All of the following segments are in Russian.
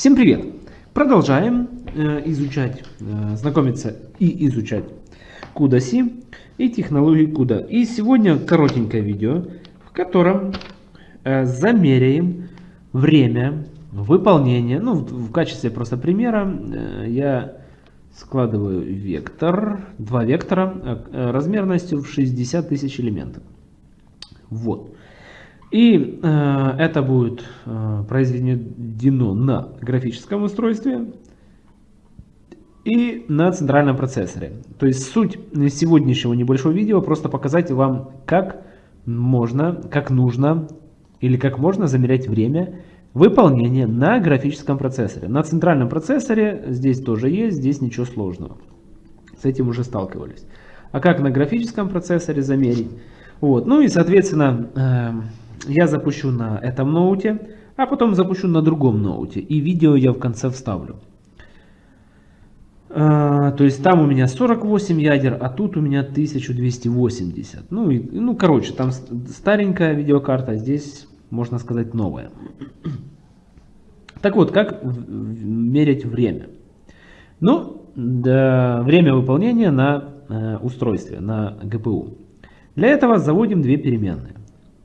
Всем привет! Продолжаем э, изучать, э, знакомиться и изучать CUDA-C и технологии CUDA. И сегодня коротенькое видео, в котором э, замеряем время выполнения. Ну, в, качестве просто примера я складываю вектор, два вектора размерностью в 60 тысяч элементов. Вот. И э, это будет э, произведено на графическом устройстве и на центральном процессоре. То есть суть сегодняшнего небольшого видео просто показать вам, как можно, как нужно или как можно замерять время выполнения на графическом процессоре. На центральном процессоре здесь тоже есть, здесь ничего сложного. С этим уже сталкивались. А как на графическом процессоре замерить? Вот. Ну и соответственно э, я запущу на этом ноуте, а потом запущу на другом ноуте. И видео я в конце вставлю. А, то есть там у меня 48 ядер, а тут у меня 1280. Ну, и, ну короче, там старенькая видеокарта, здесь можно сказать новая. Так вот, как мерить время? Ну, да, время выполнения на э, устройстве, на GPU. Для этого заводим две переменные.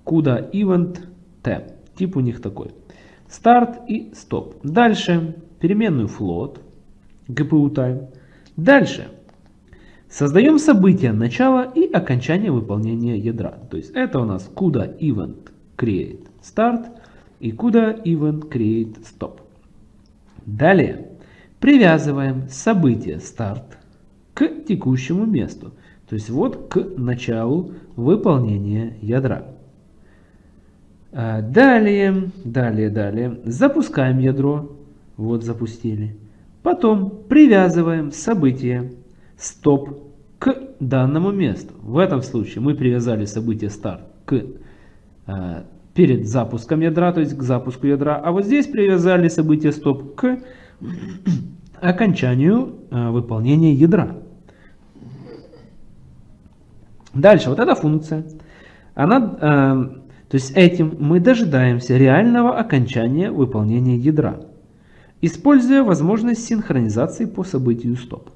CUDA Event T. Тип у них такой. Start и Stop. Дальше переменную float, GPU time. Дальше создаем события начала и окончания выполнения ядра. То есть это у нас CUDA Event Create Start и CUDA Event Create Stop. Далее привязываем событие Start к текущему месту. То есть вот к началу выполнения ядра. А, далее, далее, далее. Запускаем ядро. Вот запустили. Потом привязываем событие стоп к данному месту. В этом случае мы привязали событие старт к э, перед запуском ядра, то есть к запуску ядра. А вот здесь привязали событие стоп к окончанию э, выполнения ядра. Дальше, вот эта функция, она э, то есть этим мы дожидаемся реального окончания выполнения ядра, используя возможность синхронизации по событию стоп.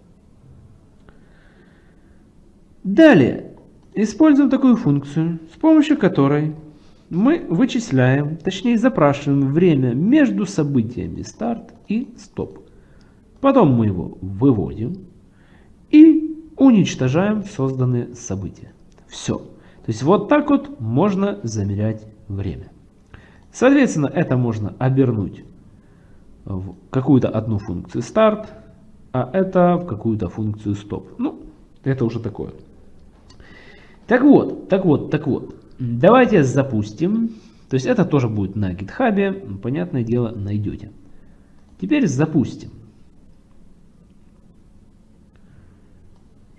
Далее, используем такую функцию, с помощью которой мы вычисляем, точнее запрашиваем время между событиями старт и стоп. Потом мы его выводим и уничтожаем созданные события. Все. То есть вот так вот можно замерять время. Соответственно, это можно обернуть в какую-то одну функцию старт, а это в какую-то функцию стоп. Ну, это уже такое. Так вот, так вот, так вот. Давайте запустим. То есть это тоже будет на GitHub, понятное дело, найдете. Теперь запустим.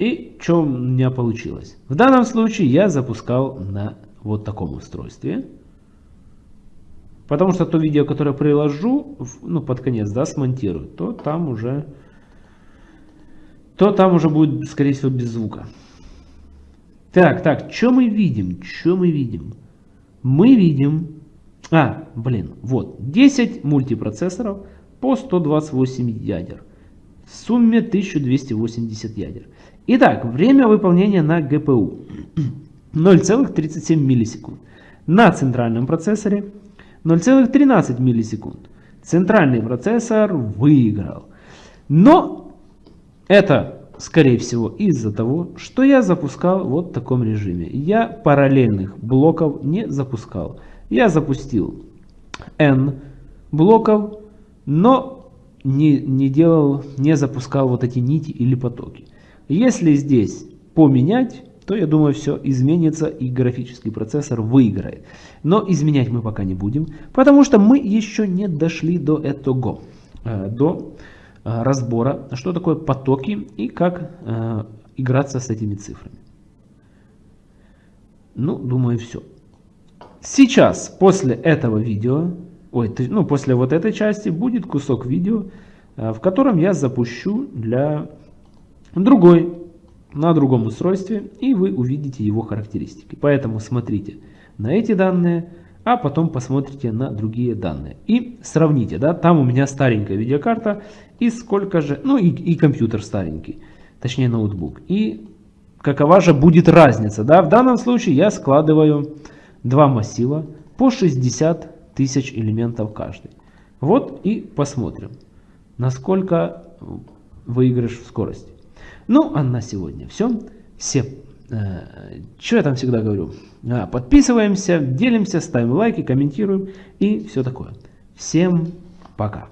И что у меня получилось? В данном случае я запускал на вот таком устройстве. Потому что то видео, которое приложу, ну, под конец, да, смонтирую, то там уже, то там уже будет, скорее всего, без звука. Так, так, что мы видим? Что мы видим? Мы видим, а, блин, вот, 10 мультипроцессоров по 128 ядер. В сумме 1280 ядер. Итак, время выполнения на GPU 0,37 миллисекунд. На центральном процессоре 0,13 миллисекунд. Центральный процессор выиграл. Но это, скорее всего, из-за того, что я запускал вот в таком режиме. Я параллельных блоков не запускал. Я запустил N блоков, но не, не делал, не запускал вот эти нити или потоки. Если здесь поменять, то я думаю все изменится и графический процессор выиграет. Но изменять мы пока не будем, потому что мы еще не дошли до этого, э, до э, разбора, что такое потоки и как э, играться с этими цифрами. Ну, думаю, все. Сейчас, после этого видео, ой, ну, после вот этой части, будет кусок видео, в котором я запущу для другой на другом устройстве, и вы увидите его характеристики. Поэтому смотрите на эти данные, а потом посмотрите на другие данные. И сравните, да, там у меня старенькая видеокарта, и сколько же, ну и, и компьютер старенький, точнее ноутбук. И какова же будет разница, да, в данном случае я складываю два массива по 60 тысяч элементов каждый. Вот и посмотрим, насколько выигрыш в скорости. Ну, а на сегодня все. Все, э, что я там всегда говорю? А, подписываемся, делимся, ставим лайки, комментируем и все такое. Всем пока.